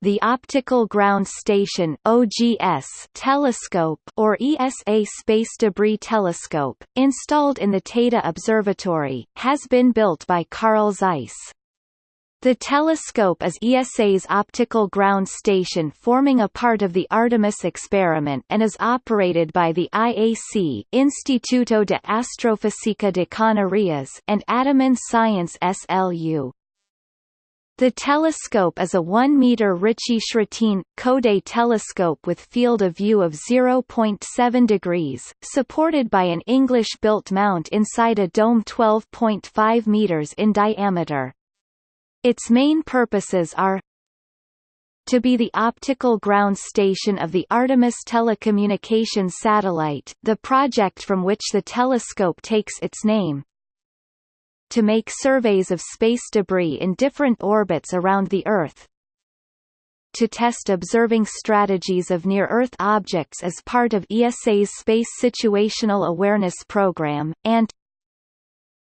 the Optical Ground Station (OGS) telescope or ESA Space Debris Telescope, installed in the Teide Observatory, has been built by Carl Zeiss. The telescope is ESA's optical ground station forming a part of the Artemis experiment and is operated by the IAC Instituto de Astrofísica de Canarias and Ataman Science SLU. The telescope is a 1-meter Ritchey-Chrétien, Coudé telescope with field of view of 0.7 degrees, supported by an English-built mount inside a dome 12.5 meters in diameter. Its main purposes are to be the optical ground station of the Artemis telecommunications satellite, the project from which the telescope takes its name, to make surveys of space debris in different orbits around the Earth, to test observing strategies of near-Earth objects as part of ESA's Space Situational Awareness Program, and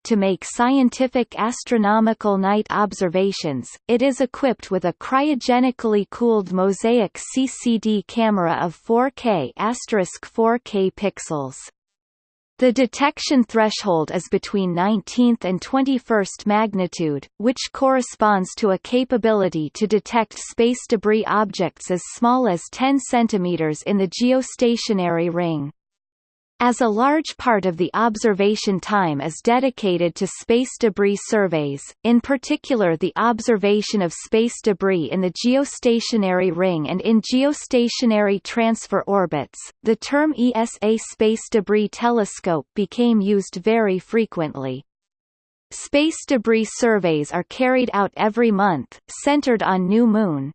to make scientific astronomical night observations, it is equipped with a cryogenically cooled Mosaic CCD camera of 4K 4K pixels. The detection threshold is between 19th and 21st magnitude, which corresponds to a capability to detect space debris objects as small as 10 cm in the geostationary ring. As a large part of the observation time is dedicated to space debris surveys, in particular the observation of space debris in the geostationary ring and in geostationary transfer orbits, the term ESA Space Debris Telescope became used very frequently. Space debris surveys are carried out every month, centered on new moon,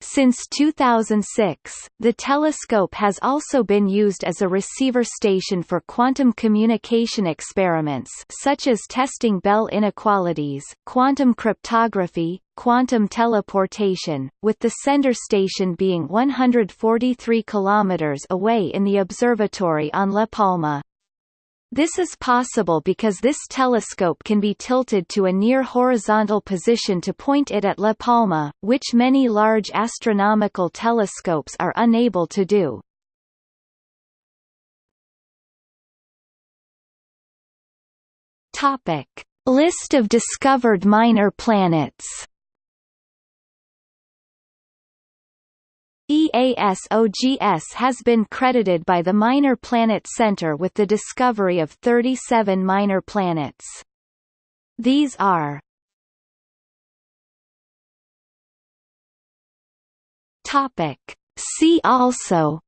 since 2006, the telescope has also been used as a receiver station for quantum communication experiments such as testing Bell inequalities, quantum cryptography, quantum teleportation, with the sender station being 143 km away in the observatory on La Palma. This is possible because this telescope can be tilted to a near horizontal position to point it at La Palma, which many large astronomical telescopes are unable to do. Topic: List of discovered minor planets. ESA OGS has been credited by the Minor Planet Center with the discovery of 37 minor planets. These are Topic. See also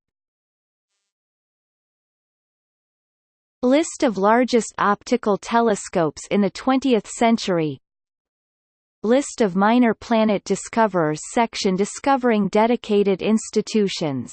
List of largest optical telescopes in the 20th century List of minor planet discoverers section discovering dedicated institutions